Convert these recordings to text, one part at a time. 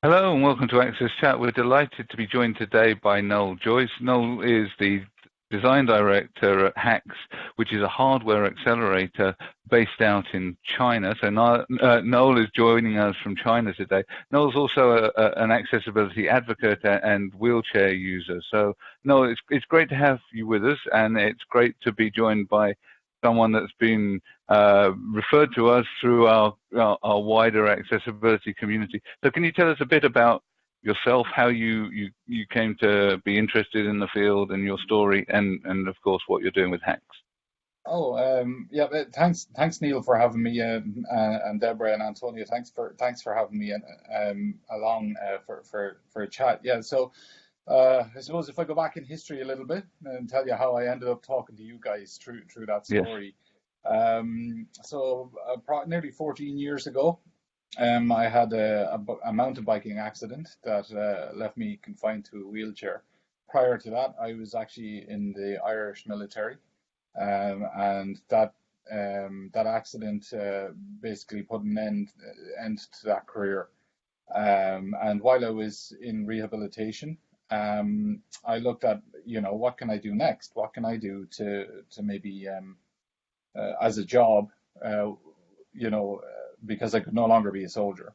Hello, and welcome to Access Chat. We're delighted to be joined today by Noel Joyce. Noel is the design director at HAX, which is a hardware accelerator based out in China. So uh, Noel is joining us from China today. Noel's also a, a, an accessibility advocate and wheelchair user. So Noel, it's, it's great to have you with us, and it's great to be joined by someone that's been uh, referred to us through our, our, our wider accessibility community. So can you tell us a bit about yourself, how you, you, you came to be interested in the field and your story, and, and of course what you're doing with HAX. Oh, um, yeah. Thanks, thanks, Neil, for having me, um, uh, and Deborah and Antonia. Thanks for thanks for having me um, along uh, for for for a chat. Yeah. So, uh, I suppose if I go back in history a little bit and tell you how I ended up talking to you guys through through that story. Yes. Um, so, uh, nearly 14 years ago, um, I had a, a, a, mountain biking accident that uh, left me confined to a wheelchair. Prior to that, I was actually in the Irish military, um, and that um, that accident uh, basically put an end end to that career. Um, and while I was in rehabilitation, um, I looked at you know what can I do next? What can I do to to maybe uh, as a job, uh, you know because I could no longer be a soldier.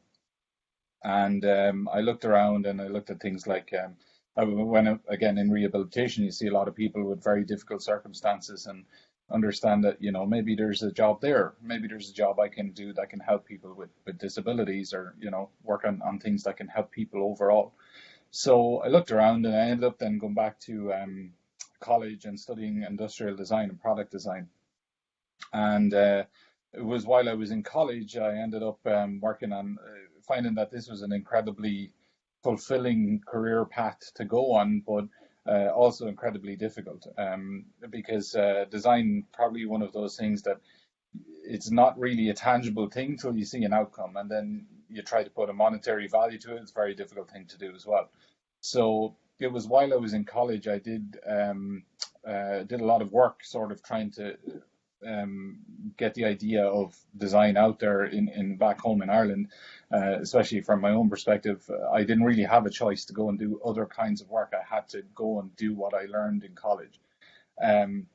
And um, I looked around and I looked at things like um, when again in rehabilitation, you see a lot of people with very difficult circumstances and understand that you know maybe there's a job there, maybe there's a job I can do that can help people with, with disabilities or you know work on, on things that can help people overall. So I looked around and I ended up then going back to um, college and studying industrial design and product design. And uh, it was while I was in college, I ended up um, working on uh, finding that this was an incredibly fulfilling career path to go on, but uh, also incredibly difficult um, because uh, design probably one of those things that it's not really a tangible thing till you see an outcome, and then you try to put a monetary value to it. It's a very difficult thing to do as well. So it was while I was in college, I did um, uh, did a lot of work, sort of trying to um, get the idea of design out there in, in back home in Ireland, uh, especially from my own perspective. I didn't really have a choice to go and do other kinds of work. I had to go and do what I learned in college. Um,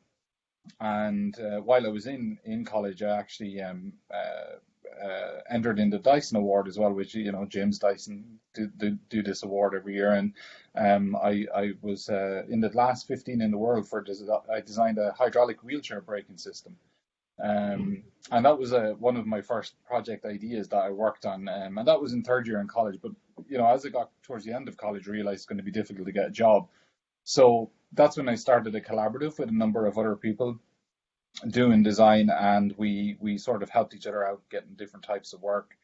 and uh, while I was in, in college, I actually um, uh, uh entered in the Dyson Award as well, which you know James Dyson do, do, do this award every year, and um, I I was uh, in the last 15 in the world for I designed a hydraulic wheelchair braking system, um, and that was a, one of my first project ideas that I worked on, um, and that was in third year in college. But you know, as I got towards the end of college, realized it's going to be difficult to get a job, so that's when I started a collaborative with a number of other people doing design, and we we sort of helped each other out getting different types of work.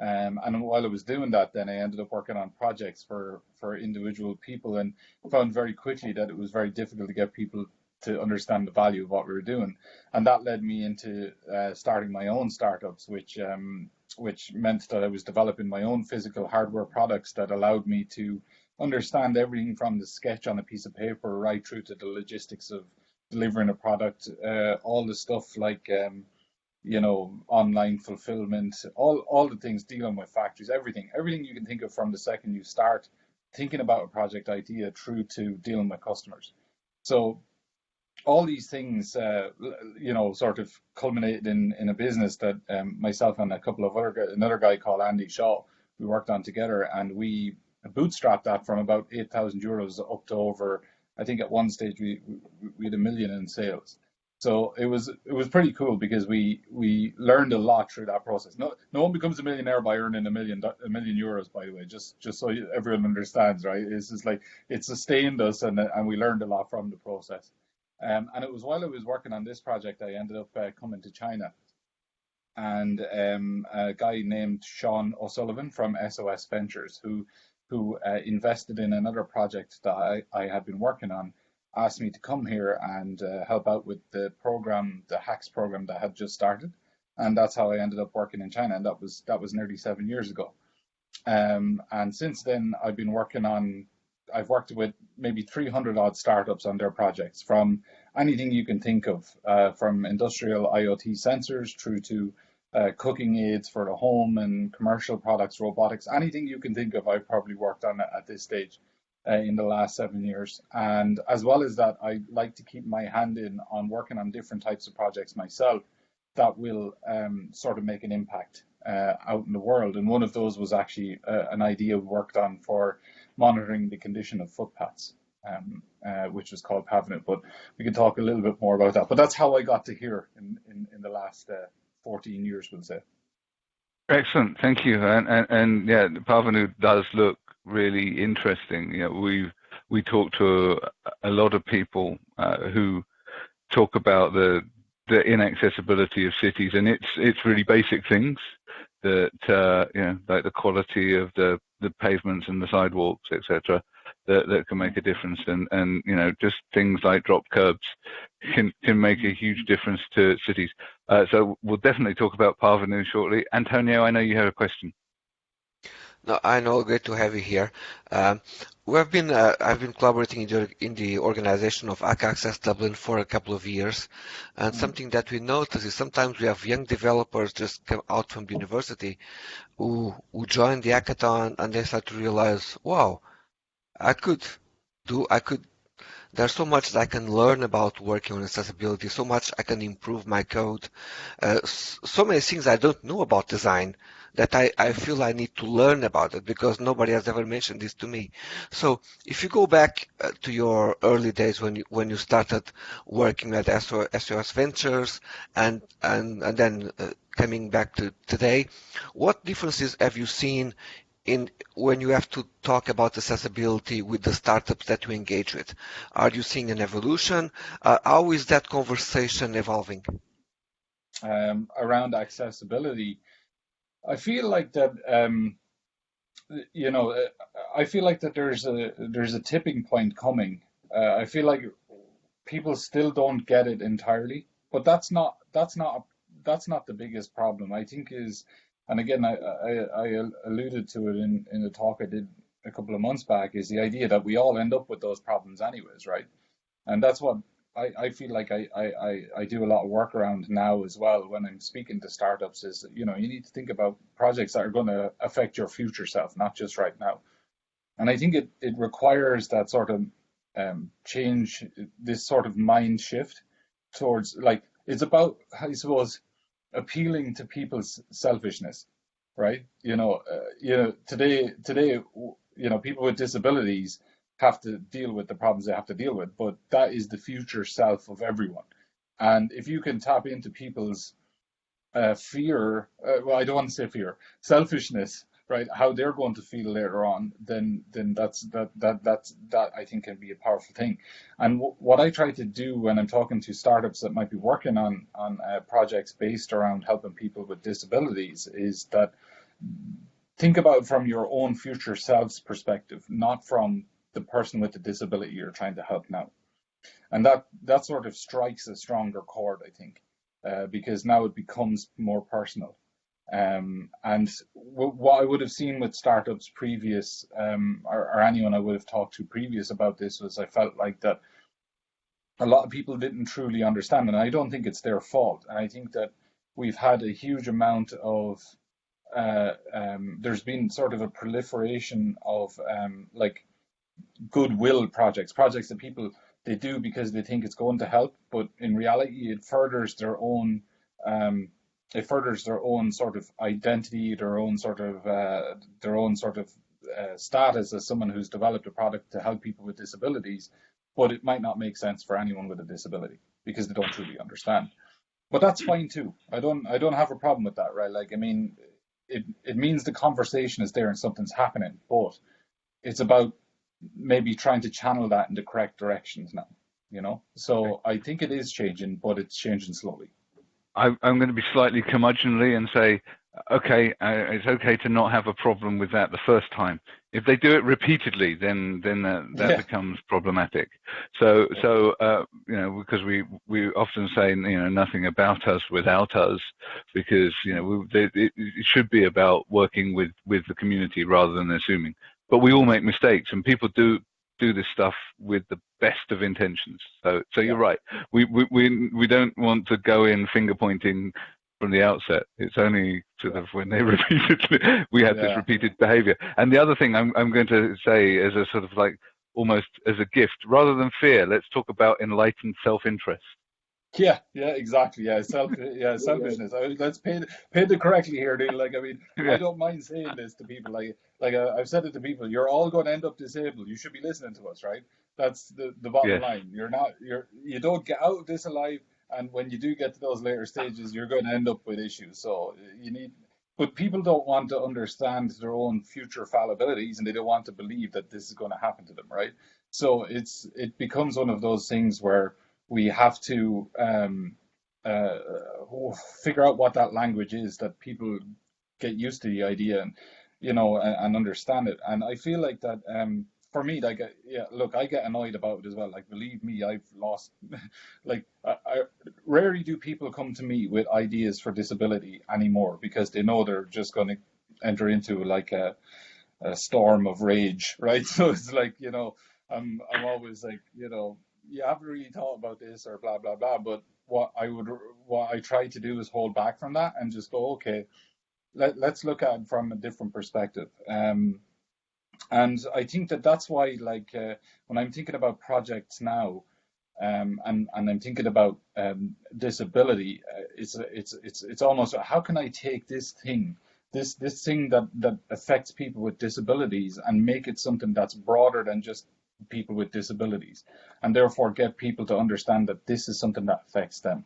Um, and while I was doing that, then I ended up working on projects for for individual people, and found very quickly that it was very difficult to get people to understand the value of what we were doing, and that led me into uh, starting my own startups, which um, which meant that I was developing my own physical hardware products that allowed me to understand everything from the sketch on a piece of paper right through to the logistics of delivering a product, uh, all the stuff like um, you know online fulfillment, all all the things dealing with factories, everything, everything you can think of from the second you start thinking about a project idea through to dealing with customers. So all these things, uh, you know, sort of culminated in in a business that um, myself and a couple of other another guy called Andy Shaw we worked on together, and we bootstrapped that from about eight thousand euros up to over. I think at one stage we we had a million in sales. So it was it was pretty cool because we we learned a lot through that process. No no one becomes a millionaire by earning a million a million euros. By the way, just just so everyone understands, right? It's just like it sustained us and and we learned a lot from the process. Um, and it was while I was working on this project, I ended up uh, coming to China. And um, a guy named Sean O'Sullivan from SOS Ventures, who who uh, invested in another project that I, I had been working on, asked me to come here and uh, help out with the program, the HAX program that had just started. And that's how I ended up working in China. And that was that was nearly seven years ago. Um, and since then, I've been working on I've worked with maybe 300 odd startups on their projects from anything you can think of, uh, from industrial IoT sensors through to uh, cooking aids for the home and commercial products, robotics, anything you can think of, I've probably worked on at this stage uh, in the last seven years. And as well as that, I like to keep my hand in on working on different types of projects myself that will um, sort of make an impact uh, out in the world. And one of those was actually uh, an idea we worked on for monitoring the condition of footpaths, um, uh, which was called Pavnu. But we can talk a little bit more about that. But that's how I got to here in, in, in the last uh, 14 years, we'll say. Excellent, thank you. And, and, and yeah, Pavnu does look really interesting. You know, we we talk to a, a lot of people uh, who talk about the the inaccessibility of cities, and it's it's really basic things that uh, you know, like the quality of the the pavements and the sidewalks, etc., that that can make a difference, and and you know, just things like drop curbs can can make a huge difference to cities. Uh, so we'll definitely talk about Pavnu shortly. Antonio, I know you have a question. No, I know. Great to have you here. Um, we've been uh, I've been collaborating in the, in the organization of Hack Access Dublin for a couple of years, and mm-hmm. something that we notice is sometimes we have young developers just come out from the university who who join the hackathon and they start to realize, wow, I could do I could there's so much that I can learn about working on accessibility, so much I can improve my code, uh, so many things I don't know about design that I, I feel I need to learn about it because nobody has ever mentioned this to me. So if you go back uh, to your early days when you when you started working at SOS Ventures and and and then uh, coming back to today, what differences have you seen in when you have to talk about accessibility with the startups that you engage with? Are you seeing an evolution? Uh, how is that conversation evolving? Um, around accessibility, I feel like that. Um, you know, I feel like that there's a there's a tipping point coming. Uh, I feel like people still don't get it entirely, but that's not that's not that's not the biggest problem. I think is, and again, I I, I alluded to it in in the talk I did a couple of months back, is the idea that we all end up with those problems anyways, right? And that's what I, I feel like I, I, I do a lot of work around now as well when I'm speaking to startups is, you know, you need to think about projects that are going to affect your future self, not just right now. And I think it, it requires that sort of um, change, this sort of mind shift towards like, it's about, I suppose, appealing to people's selfishness, right? You know, uh, you know, today, today, you know, people with disabilities, have to deal with the problems they have to deal with, but that is the future self of everyone. And if you can tap into people's uh, fear, uh, well, I don't want to say fear, selfishness, right? How they're going to feel later on, then then that's that that that's that I think can be a powerful thing. And w- what I try to do when I'm talking to startups that might be working on on uh, projects based around helping people with disabilities is that think about from your own future self's perspective, not from the person with the disability you're trying to help now. And that, that sort of strikes a stronger chord, I think, uh, because now it becomes more personal. Um, and what I would have seen with startups previous, um, or, or anyone I would have talked to previous about this, was I felt like that a lot of people didn't truly understand, and I don't think it's their fault. And I think that we've had a huge amount of uh, um, there's been sort of a proliferation of um, like goodwill projects, projects that people they do because they think it's going to help, but in reality, it furthers their own um, it furthers their own sort of identity, their own sort of uh, their own sort of uh, status as someone who's developed a product to help people with disabilities, but it might not make sense for anyone with a disability because they don't truly understand. But that's fine too. I don't I don't have a problem with that, right? Like I mean, it it means the conversation is there and something's happening, but it's about maybe trying to channel that in the correct directions now. You know, so I think it is changing, but it's changing slowly. I'm going to be slightly curmudgeonly and say, okay, uh, it's okay to not have a problem with that the first time. If they do it repeatedly, then then uh, that yeah. becomes problematic. So so uh, you know because we we often say you know nothing about us without us because you know we, they, it, it should be about working with with the community rather than assuming but we all make mistakes, and people do do this stuff with the best of intentions. So, so you're right. We we we, we don't want to go in finger pointing from the outset. It's only sort of when they repeatedly we had Yeah. this repeated behavior. And the other thing I'm I'm going to say as a sort of like almost as a gift, rather than fear, let's talk about enlightened self-interest. Yeah, yeah, exactly. Yeah, self, yeah, selfishness. I, let's paint paint it correctly here, dude. Like, I mean, I don't mind saying this to people. Like, like uh, I've said it to people. You're all going to end up disabled. You should be listening to us, right? That's the the bottom Yes. line. You're not. You're you don't get out of this alive, and when you do get to those later stages, you're going to end up with issues. So you need. But people don't want to understand their own future fallibilities, and they don't want to believe that this is going to happen to them, right? So it's it becomes one of those things where we have to um, uh, figure out what that language is that people get used to the idea and you know and, and understand it. And I feel like that um, for me, like uh, yeah, look, I get annoyed about it as well. Like believe me, I've lost. like I, I rarely do people come to me with ideas for disability anymore because they know they're just going to enter into like a, a storm of rage, right? So it's like you know, I'm I'm always like you know, you haven't really thought about this or blah blah blah. But what I would what I try to do is hold back from that and just go, okay, let let's look at it from a different perspective. Um, and I think that that's why, like, uh, when I'm thinking about projects now, um, and and I'm thinking about um, disability, uh, it's it's it's it's almost how can I take this thing, this this thing that that affects people with disabilities, and make it something that's broader than just people with disabilities, and therefore get people to understand that this is something that affects them.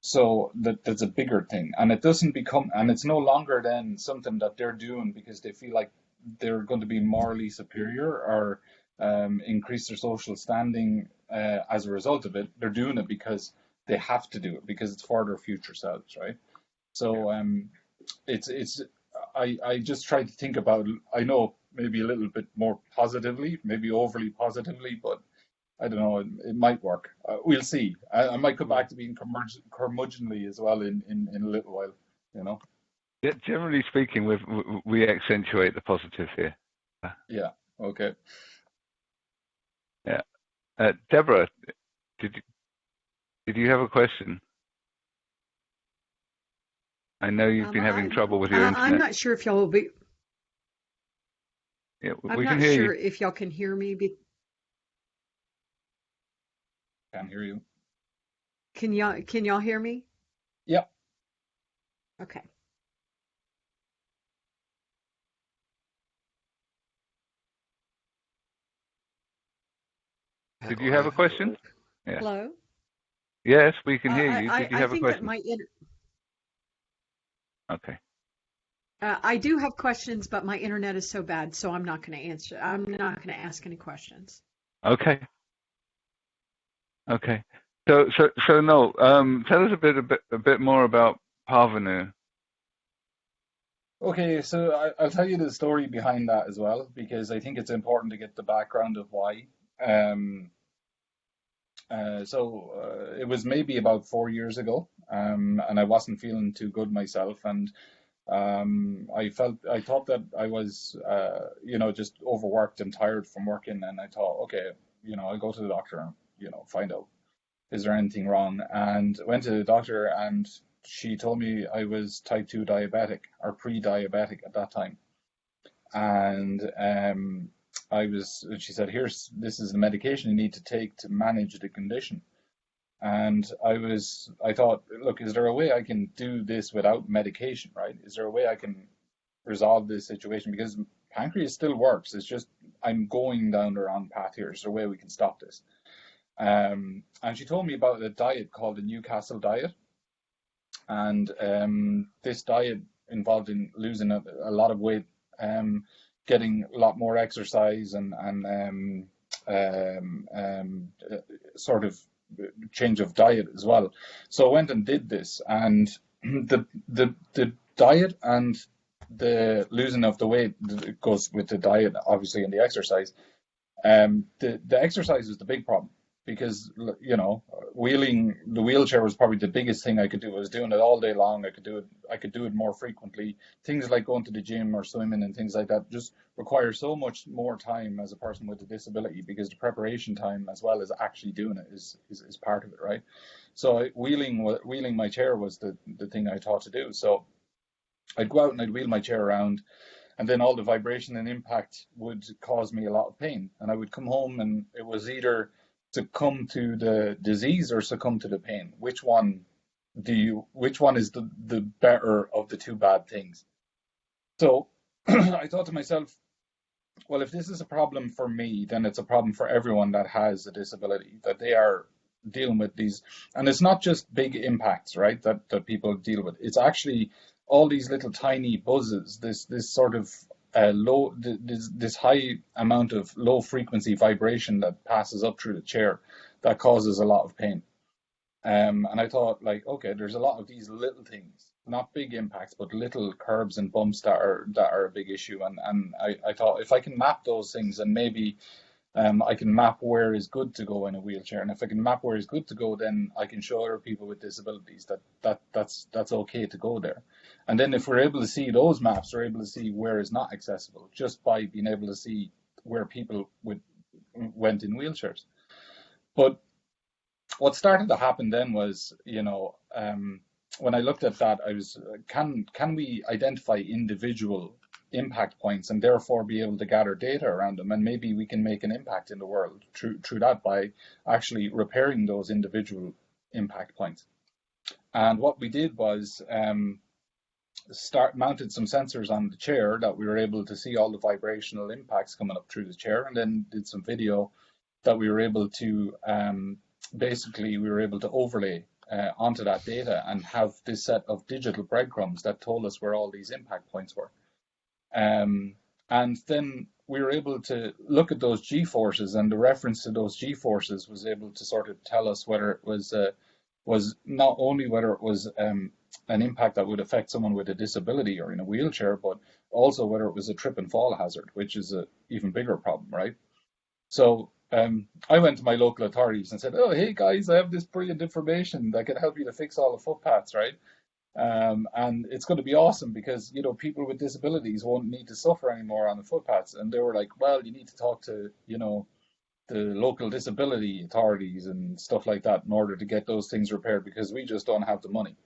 So that that's a bigger thing, and it doesn't become, and it's no longer then something that they're doing because they feel like they're going to be morally superior or um, increase their social standing uh, as a result of it. They're doing it because they have to do it because it's for their future selves, right? So um, it's it's I I just try to think about. I know maybe a little bit more positively, maybe overly positively, but I don't know. It, it might work. Uh, we'll see. I, I might come back to being curmudge- curmudgeonly as well in, in, in a little while. You know. Yeah, generally speaking, we we accentuate the positive here. Yeah. Okay. Yeah. Uh, Deborah, did you, did you have a question? I know you've Um, been having I, trouble with your I, internet. I'm not sure if y'all will be. Yeah, I'm we can not hear sure you. if y'all can hear me. Be, Can't hear you. can y'all can y'all hear me? Yep. Okay. Did you have a question? Yeah. Hello. Yes, we can hear I you. I, Did you I have a think that question? my Okay. Uh, I do have questions, but my internet is so bad, so I'm not going to answer. I'm not going to ask any questions. Okay. Okay. So, so, so no. Um, tell us a bit, a bit, a bit more about Pavnu. Okay, so I, I'll tell you the story behind that as well, because I think it's important to get the background of why. Um, uh, so uh, it was maybe about four years ago, um, and I wasn't feeling too good myself, and um, I felt I thought that I was, uh, you know, just overworked and tired from working, and I thought, okay, you know, I'll go to the doctor and you know find out is there anything wrong, and went to the doctor, and she told me I was type 2 diabetic or pre-diabetic at that time. And um, I was, she said, here's, this is the medication you need to take to manage the condition. And I was, I thought, look, is there a way I can do this without medication, right? Is there a way I can resolve this situation? Because pancreas still works. It's just, I'm going down the wrong path here. Is there a way we can stop this? Um, and she told me about a diet called the Newcastle diet and um, this diet involved in losing a, a lot of weight, um, getting a lot more exercise, and and um, um, um, uh, sort of change of diet as well. So I went and did this, and the the the diet and the losing of the weight goes with the diet, obviously, and the exercise. Um, the the exercise is the big problem because you know wheeling the wheelchair was probably the biggest thing I could do. I was doing it all day long. I could do it. I could do it more frequently. Things like going to the gym or swimming and things like that just require so much more time as a person with a disability because the preparation time as well as actually doing it is is, is part of it, right? So wheeling wheeling my chair was the the thing I thought to do. So I'd go out and I'd wheel my chair around and then all the vibration and impact would cause me a lot of pain and i would come home and it was either succumb to the disease or succumb to the pain? Which one do you which one is the, the better of the two bad things? So i thought to myself well if this is a problem for me then it's a problem for everyone that has a disability that they are dealing with these. And it's not just big impacts right that that people deal with. It's actually all these little tiny buzzes, this this sort of uh, low, this, this high amount of low frequency vibration that passes up through the chair that causes a lot of pain. Um, and I thought, like, okay, there's a lot of these little things, not big impacts, but little curbs and bumps that are that are a big issue. And and I, I thought if I can map those things and maybe um, I can map where is good to go in a wheelchair, and if I can map where is good to go, then I can show other people with disabilities that that that's that's okay to go there. And then if we're able to see those maps, we're able to see where is not accessible just by being able to see where people with went in wheelchairs. But what started to happen then was, you know, um, when I looked at that, I was, can can we identify individual impact points and therefore be able to gather data around them and maybe we can make an impact in the world through, through that by actually repairing those individual impact points. And what we did was um, start mounted some sensors on the chair that we were able to see all the vibrational impacts coming up through the chair and then did some video that we were able to um, basically we were able to overlay uh, onto that data and have this set of digital breadcrumbs that told us where all these impact points were. Um, and then we were able to look at those G forces, and the reference to those G forces was able to sort of tell us whether it was uh, was not only whether it was um, an impact that would affect someone with a disability or in a wheelchair, but also whether it was a trip and fall hazard, which is an even bigger problem, right? So um, I went to my local authorities and said, "Oh, hey guys, I have this brilliant information that can help you to fix all the footpaths, right?" Um, and it's going to be awesome because you know people with disabilities won't need to suffer anymore on the footpaths. And they were like, well, you need to talk to you know the local disability authorities and stuff like that in order to get those things repaired because we just don't have the money.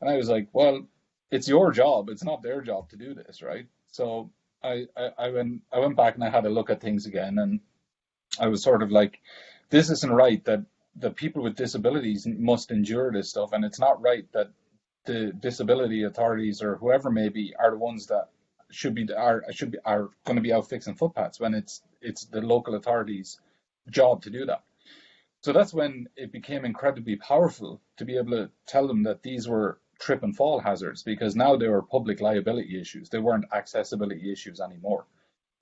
And I was like, well, it's your job. It's not their job to do this, right? So I, I, I went I went back and I had a look at things again, and I was sort of like, this isn't right that the people with disabilities must endure this stuff, and it's not right that the disability authorities or whoever may be are the ones that should be are should be are going to be out fixing footpaths when it's it's the local authorities' job to do that. So that's when it became incredibly powerful to be able to tell them that these were trip and fall hazards because now they were public liability issues. They weren't accessibility issues anymore.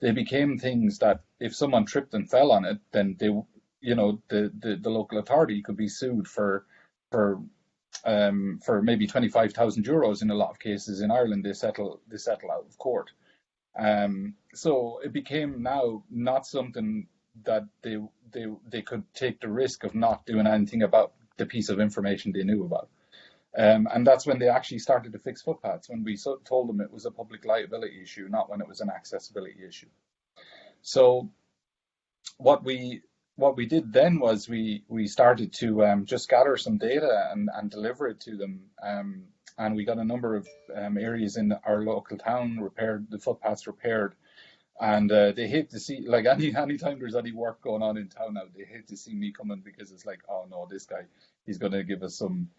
They became things that if someone tripped and fell on it, then they, you know, the, the, the local authority could be sued for for um, for maybe 25,000 euros in a lot of cases in Ireland they settle they settle out of court. Um, so it became now not something that they they they could take the risk of not doing anything about the piece of information they knew about. Um, and that's when they actually started to fix footpaths, when we so, told them it was a public liability issue, not when it was an accessibility issue. So what we what we did then was we we started to um, just gather some data and, and deliver it to them. Um, and we got a number of um, areas in our local town repaired, the footpaths repaired. And uh, they hate to see, like any anytime there's any work going on in town now, they hate to see me coming because it's like, oh no, this guy, he's going to give us some,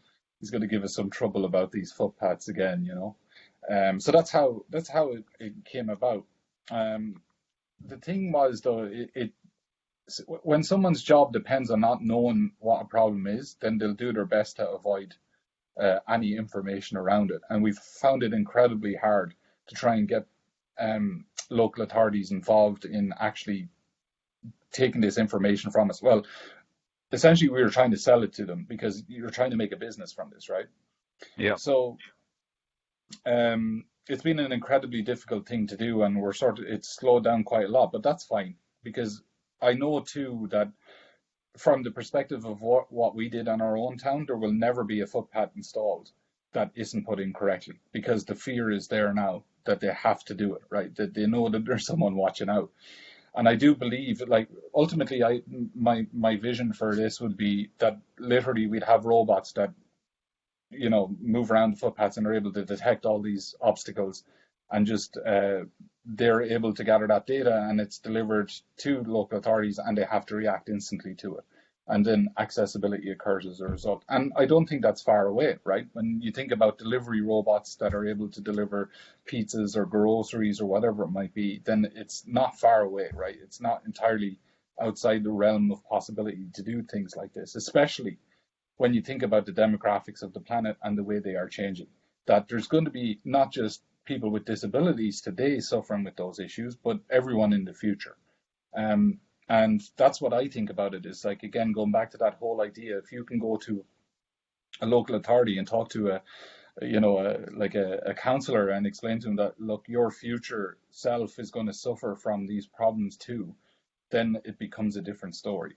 he's going to give us some trouble about these footpaths again, you know. Um, so that's how that's how it, it came about. Um, the thing was though, it, it when someone's job depends on not knowing what a problem is, then they'll do their best to avoid uh, any information around it. And we've found it incredibly hard to try and get um, local authorities involved in actually taking this information from us. Well, essentially, we were trying to sell it to them because you're trying to make a business from this, right? Yeah. So um, it's been an incredibly difficult thing to do, and we're sort of it's slowed down quite a lot, but that's fine because I know too that from the perspective of what, what we did on our own town, there will never be a footpath installed that isn't put in correctly because the fear is there now that they have to do it, right? That they know that there's someone watching out. And I do believe, like, ultimately, I my my vision for this would be that literally we'd have robots that, you know, move around the footpaths and are able to detect all these obstacles, and just uh, they're able to gather that data and it's delivered to local authorities and they have to react instantly to it and then accessibility occurs as a result. And I don't think that's far away, right? When you think about delivery robots that are able to deliver pizzas or groceries or whatever it might be, then it's not far away, right? It's not entirely outside the realm of possibility to do things like this, especially when you think about the demographics of the planet and the way they are changing. That there's going to be not just people with disabilities today suffering with those issues, but everyone in the future. Um, and that's what I think about it is like, again, going back to that whole idea, if you can go to a local authority and talk to a, you know, a, like a, a counselor and explain to them that, look, your future self is going to suffer from these problems too, then it becomes a different story.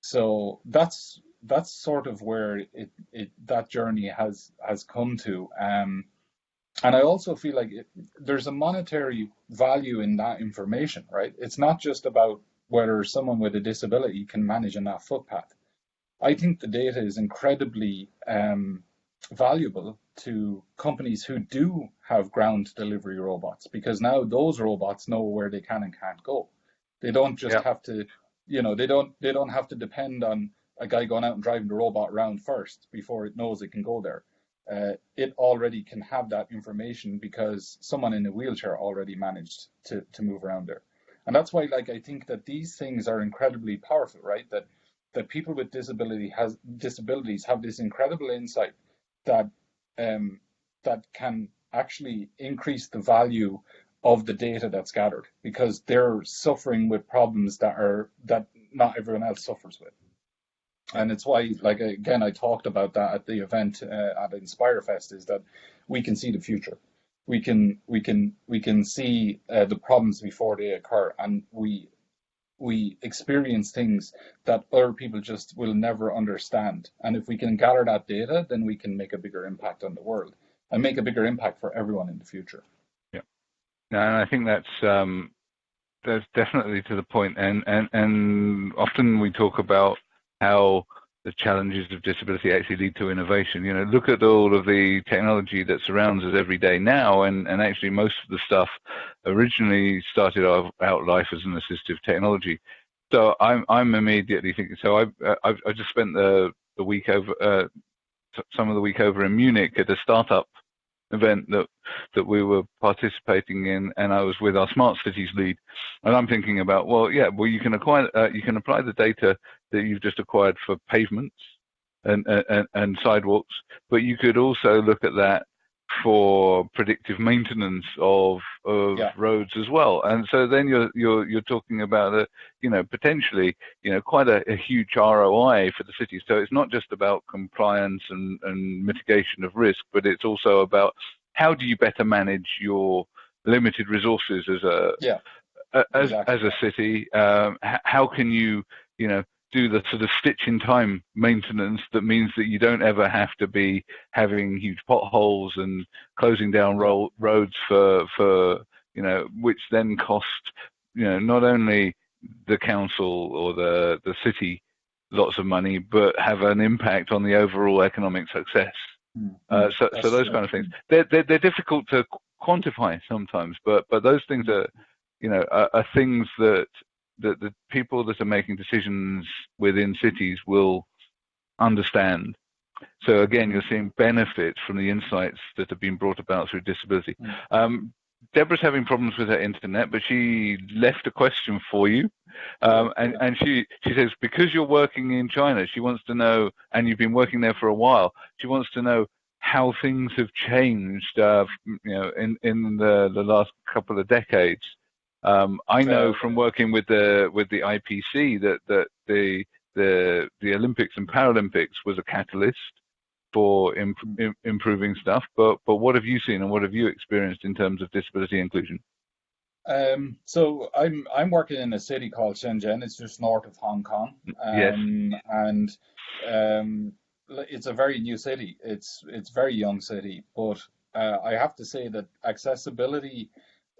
So that's that's sort of where it, it that journey has has come to. Um, and I also feel like it, there's a monetary value in that information, right? It's not just about whether someone with a disability can manage in that footpath. I think the data is incredibly um, valuable to companies who do have ground delivery robots because now those robots know where they can and can't go. They don't just yeah. have to, you know, they don't they don't have to depend on a guy going out and driving the robot around first before it knows it can go there. Uh, it already can have that information because someone in a wheelchair already managed to, to move around there. And that's why, like, I think that these things are incredibly powerful, right? That that people with disability has disabilities have this incredible insight that um, that can actually increase the value of the data that's gathered because they're suffering with problems that are that not everyone else suffers with. And it's why, like again, I talked about that at the event uh, at InspireFest, is that we can see the future. We can we can we can see uh, the problems before they occur and we we experience things that other people just will never understand. And if we can gather that data then we can make a bigger impact on the world and make a bigger impact for everyone in the future. Yeah. And i think that's um that's definitely to the point and and and often we talk about how the challenges of disability actually lead to innovation. You know, look at all of the technology that surrounds us every day now, and, and actually most of the stuff originally started out life as an assistive technology. So I'm I'm immediately thinking. So I've I've, I've just spent the the week over uh, some of the week over in Munich at a startup event that that we were participating in, and I was with our smart cities lead, and I'm thinking about well, yeah, well you can acquire uh, you can apply the data that you've just acquired for pavements and and, and sidewalks, but you could also look at that for predictive maintenance of of yeah. roads as well. And so then you're you're you're talking about a you know potentially you know quite a, a, huge ROI for the city. So it's not just about compliance and, and mitigation of risk, but it's also about how do you better manage your limited resources as a yeah. as exactly. as a city. Um, how can you you know do the sort of stitch in time maintenance that means that you don't ever have to be having huge potholes and closing down ro- roads for for you know which then cost you know not only the council or the the city lots of money but have an impact on the overall economic success. Mm-hmm. uh, so so those kind of things. They're, they're, they're difficult to quantify sometimes but but those things are you know are, are things that that the people that are making decisions within cities will understand. So again, you're seeing benefits from the insights that have been brought about through disability. Mm. Um, Deborah's having problems with her internet, but she left a question for you, um, and and she she says because you're working in China, she wants to know, and you've been working there for a while. She wants to know how things have changed, uh, you know, in in the the last couple of decades. Um, I know from working with the with the IPC that that the the the Olympics and Paralympics was a catalyst for imp- improving stuff. But but what have you seen and what have you experienced in terms of disability inclusion? Um, so I'm I'm working in a city called Shenzhen. It's just north of Hong Kong. Yes. Um, and um, it's a very new city. It's it's very young city, but uh, I have to say that accessibility.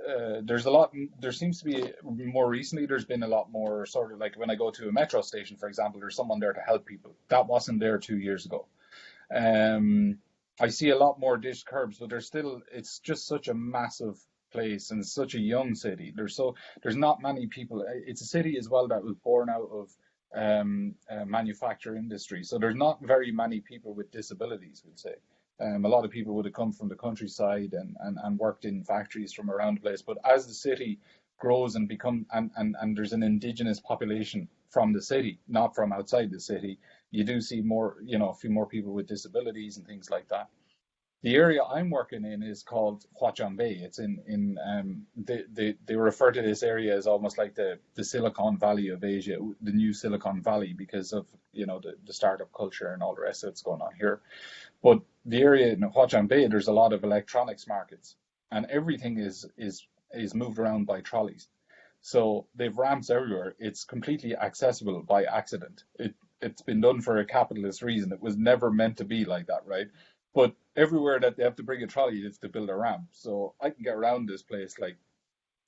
Uh, there's a lot. There seems to be more recently. There's been a lot more sort of like when I go to a metro station, for example. There's someone there to help people. That wasn't there two years ago. Um, I see a lot more dish curbs, but there's still. It's just such a massive place and such a young city. There's so there's not many people. It's a city as well that was born out of um, uh, manufacture industry. So there's not very many people with disabilities, we'd say. Um, a lot of people would have come from the countryside and, and, and worked in factories from around the place. But as the city grows and become and, and, and there's an indigenous population from the city, not from outside the city, you do see more, you know, a few more people with disabilities and things like that. The area I'm working in is called Huaqiangbei. It's in in um, they, they they refer to this area as almost like the the Silicon Valley of Asia, the new Silicon Valley, because of you know the, the startup culture and all the rest that's going on here. But the area in Huaqiangbei, there's a lot of electronics markets, and everything is is is moved around by trolleys. So they've ramps everywhere. It's completely accessible by accident. It it's been done for a capitalist reason. It was never meant to be like that, right? But everywhere that they have to bring a trolley, they have to build a ramp. So I can get around this place like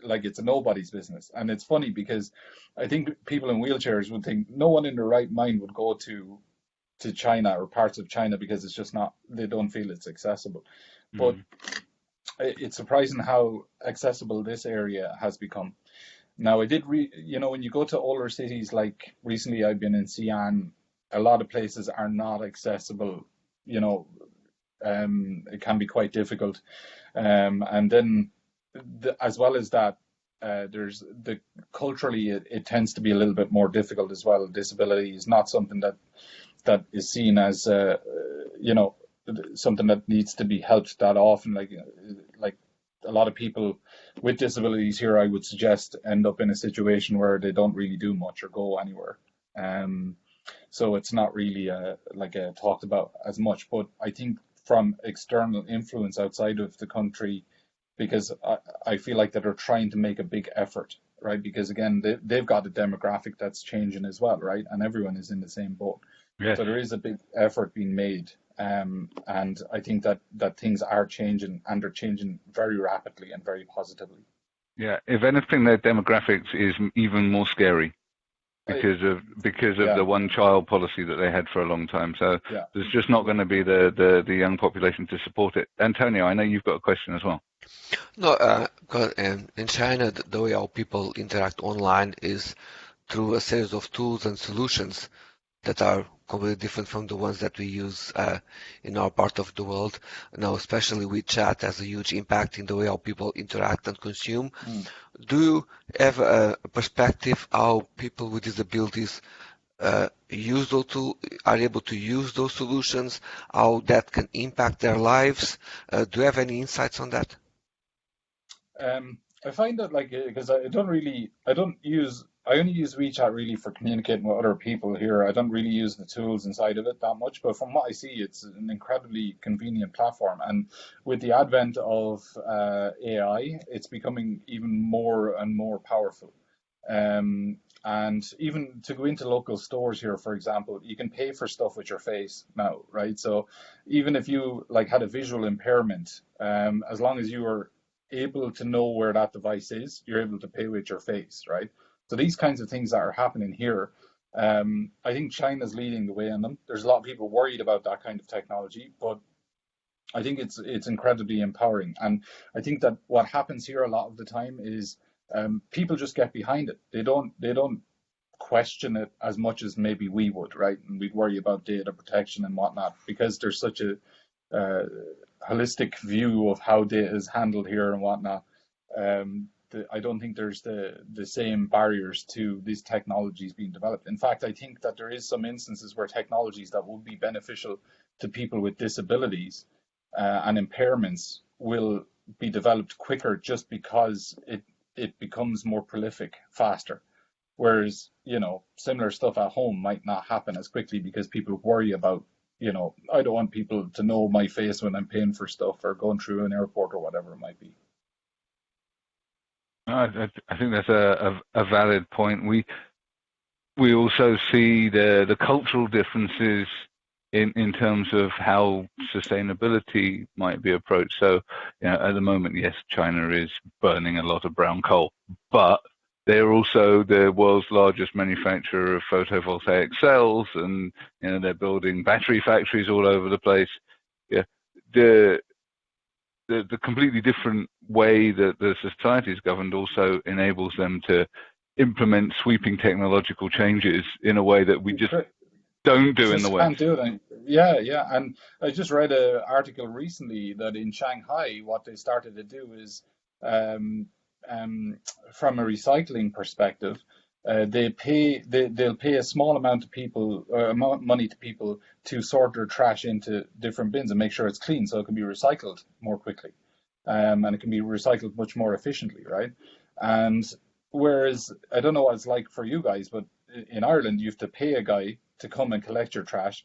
like it's nobody's business. And it's funny because I think people in wheelchairs would think no one in their right mind would go to to China or parts of China because it's just not they don't feel it's accessible. Mm. But it's surprising how accessible this area has become. Now I did re you know when you go to older cities like recently I've been in Xi'an, a lot of places are not accessible, you know, um, it can be quite difficult. Um, and then, the, as well as that, uh, there's the culturally it, it, tends to be a little bit more difficult as well. Disability is not something that that is seen as uh, you know something that needs to be helped that often. Like like a lot of people with disabilities here, I would suggest end up in a situation where they don't really do much or go anywhere. Um, so it's not really uh, like uh, talked about as much. But I think from external influence outside of the country because I, I feel like that they're trying to make a big effort, right? Because again, they, they've got a demographic that's changing as well, right? And everyone is in the same boat. Yes. So there is a big effort being made. Um, and I think that, that things are changing and they're changing very rapidly and very positively. Yeah, if anything, their demographics is even more scary because of because of yeah. the one child policy that they had for a long time. So yeah. there's just not going to be the, the, the young population to support it. Antonio, I know you've got a question as well. No, uh, um, in China, the way our people interact online is through a series of tools and solutions that are completely different from the ones that we use uh, in our part of the world. Now, especially WeChat has a huge impact in the way how people interact and consume. Mm. Do you have a perspective how people with disabilities uh, use those to, are able to use those solutions, how that can impact their lives? Uh, do you have any insights on that? Um, I find that like because I don't really I don't use I only use WeChat really for communicating with other people here. I don't really use the tools inside of it that much, but from what I see, it's an incredibly convenient platform. And with the advent of uh, AI, it's becoming even more and more powerful. Um, and even to go into local stores here, for example, you can pay for stuff with your face now, right? So even if you like had a visual impairment, um, as long as you were able to know where that device is, you're able to pay with your face, right? So these kinds of things that are happening here, um, I think China's leading the way in them. There's a lot of people worried about that kind of technology, but I think it's it's incredibly empowering. And I think that what happens here a lot of the time is um, people just get behind it. They don't they don't question it as much as maybe we would, right? And we'd worry about data protection and whatnot because there's such a uh, holistic view of how data is handled here and whatnot. Um, the, I don't think there's the the same barriers to these technologies being developed. In fact, I think that there is some instances where technologies that would be beneficial to people with disabilities uh, and impairments will be developed quicker just because it it becomes more prolific faster. Whereas, you know, similar stuff at home might not happen as quickly because people worry about, you know, I don't want people to know my face when I'm paying for stuff or going through an airport or whatever it might be. I, I think that's a, a, a, valid point. We we also see the the cultural differences in in terms of how sustainability might be approached. So, you know, at the moment, yes, China is burning a lot of brown coal, but they're also the world's largest manufacturer of photovoltaic cells, and you know they're building battery factories all over the place. Yeah, the the, the completely different way that the society is governed also enables them to implement sweeping technological changes in a way that we just don't do just in the West. Can't do it. Yeah, yeah. And I just read an article recently that in Shanghai, what they started to do is um, um, from a recycling perspective, uh, they pay they, they'll pay a small amount of people uh, money to people to sort their trash into different bins and make sure it's clean so it can be recycled more quickly. Um, and it can be recycled much more efficiently right? And whereas i don't know what it's like for you guys but in ireland you have to pay a guy to come and collect your trash.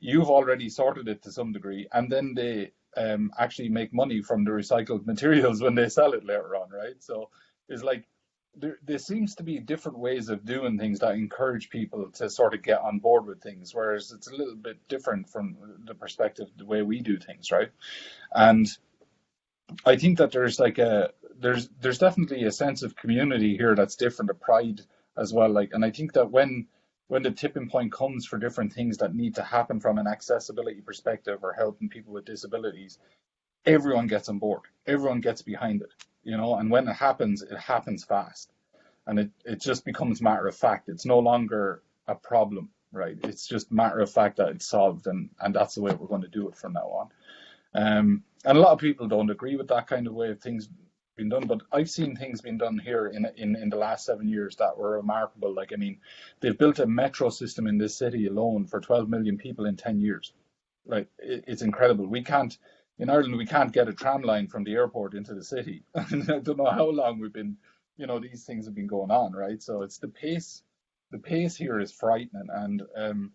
You've already sorted it to some degree and then they um, actually make money from the recycled materials when they sell it later on, right? So it's like there, there seems to be different ways of doing things that encourage people to sort of get on board with things, whereas it's a little bit different from the perspective the way we do things, right? And I think that there's like a there's there's definitely a sense of community here that's different, a pride as well. Like, and I think that when when the tipping point comes for different things that need to happen from an accessibility perspective or helping people with disabilities, everyone gets on board. Everyone gets behind it, you know, and when it happens, it happens fast. And it, it just becomes matter of fact. It's no longer a problem, right? It's just matter of fact that it's solved and, and that's the way we're going to do it from now on. Um, and a lot of people don't agree with that kind of way of things been done. But I've seen things being done here in in in the last seven years that were remarkable. Like I mean, they've built a metro system in this city alone for 12 million people in 10 years. Like it, it's incredible. We can't in Ireland we can't get a tram line from the airport into the city. I don't know how long we've been, you know, these things have been going on, right? So it's the pace. The pace here is frightening, and um,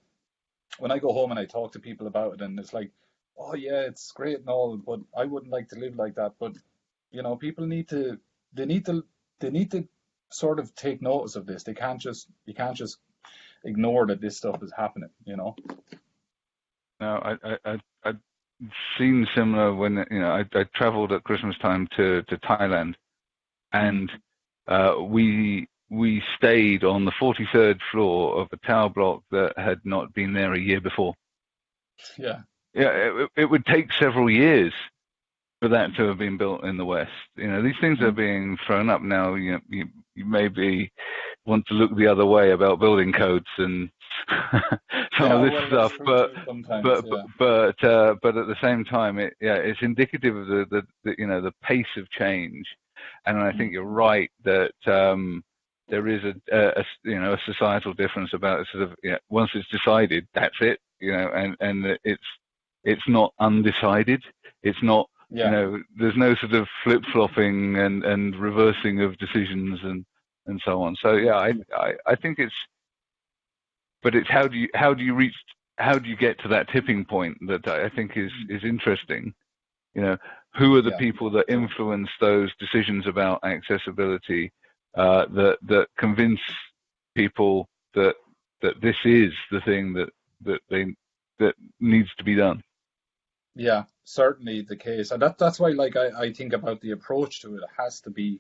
when I go home and I talk to people about it, and it's like, oh yeah, it's great and all, but I wouldn't like to live like that. But you know, people need to they need to they need to sort of take notice of this. They can't just you can't just ignore that this stuff is happening. You know. No, I I I seen similar when you know I, I traveled at Christmas time to to Thailand, and uh, we we stayed on the 43rd floor of a tower block that had not been there a year before. Yeah. Yeah, it, it would take several years for that to have been built in the West. You know, these things are mm. being thrown up now. You know, you, you maybe want to look the other way about building codes and some yeah, of this stuff, but but, yeah. but uh, but at the same time, it yeah, it's indicative of the, the, the you know the pace of change, and I think you're right that. Um, there is a, a, a, you know a societal difference about sort of you know, once it's decided that's it you know and and it's it's not undecided it's not yeah. You know, there's no sort of flip flopping and, and reversing of decisions and, and so on. So yeah, I, I, I think it's, but it's how do you how do you reach how do you get to that tipping point that I think is is interesting. You know, who are the yeah. people that influence those decisions about accessibility uh, that that convince people that that this is the thing that that they that needs to be done. Yeah, certainly the case, and that that's why, like, I, I think about the approach to it. It has to be,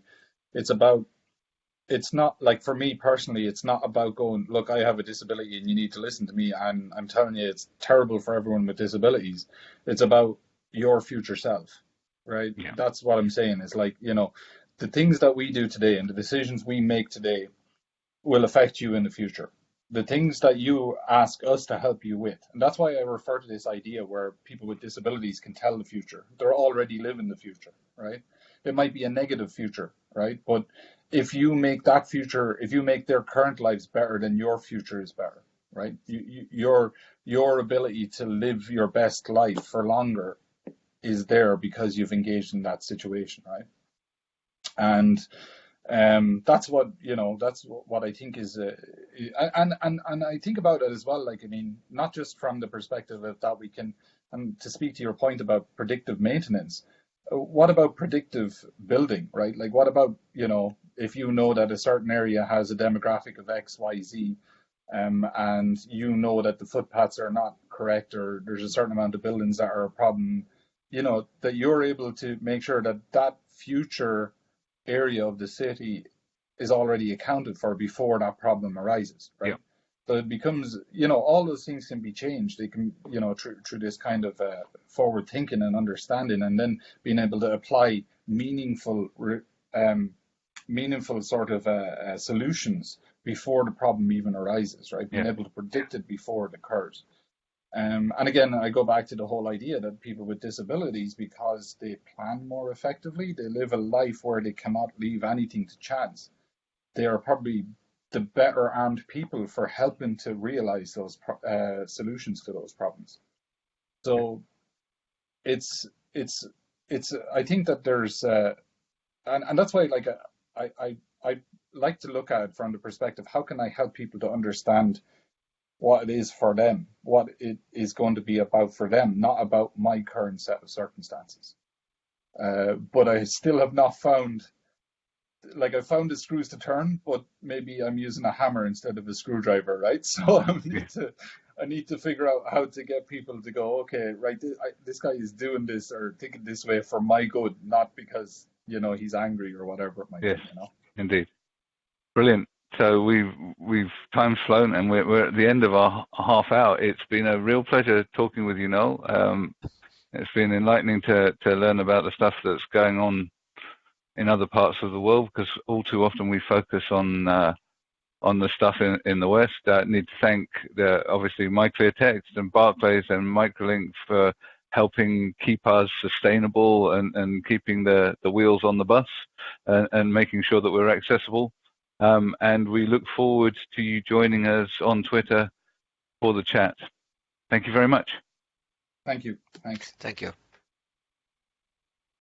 it's about, it's not like for me personally, it's not about going, look, I have a disability and you need to listen to me. I'm I'm telling you, it's terrible for everyone with disabilities. It's about your future self, right? Yeah. That's what I'm saying. It's like you know, the things that we do today and the decisions we make today will affect you in the future the things that you ask us to help you with. And that's why I refer to this idea where people with disabilities can tell the future. They're already living the future, right? It might be a negative future, right? But if you make that future, if you make their current lives better, then your future is better, right? You, you, your your ability to live your best life for longer is there because you've engaged in that situation, right? And um, that's what you know. That's what I think is, uh, and and and I think about it as well. Like I mean, not just from the perspective of that we can, and to speak to your point about predictive maintenance, what about predictive building, right? Like, what about, you know, if you know that a certain area has a demographic of X, Y, Z, um, and you know that the footpaths are not correct or there's a certain amount of buildings that are a problem, you know, that you're able to make sure that that future area of the city is already accounted for before that problem arises, right? Yeah. So it becomes, you know, all those things can be changed. They can, you know, through, through this kind of uh, forward thinking and understanding, and then being able to apply meaningful, um, meaningful sort of uh, uh, solutions before the problem even arises, right? Being Yeah. able to predict it before it occurs. Um, and again, I go back to the whole idea that people with disabilities, because they plan more effectively, they live a life where they cannot leave anything to chance. They are probably the better armed people for helping to realize those uh, solutions to those problems. So it's it's it's I think that there's uh, and and that's why like I I I like to look at from the perspective how can I help people to understand what it is for them, what it is going to be about for them, not about my current set of circumstances. Uh, but I still have not found, like I found the screws to turn, but maybe I'm using a hammer instead of a screwdriver, right? So I need to, I need to figure out how to get people to go, okay, right, this, I, this guy is doing this or thinking this way for my good, not because you know he's angry or whatever it might Yes. be. You know. Indeed. Brilliant. So we've we've time's flown and we're we're at the end of our half hour. It's been a real pleasure talking with you, Noel. Um, it's been enlightening to to learn about the stuff that's going on in other parts of the world because all too often we focus on uh, on the stuff in, in the West. I need to thank the, obviously MyClearText and Barclays and Microlink for helping keep us sustainable and, and keeping the, the wheels on the bus and, and making sure that we're accessible. Um, and we look forward to you joining us on Twitter for the chat. Thank you very much. Thank you. Thanks. Thank you.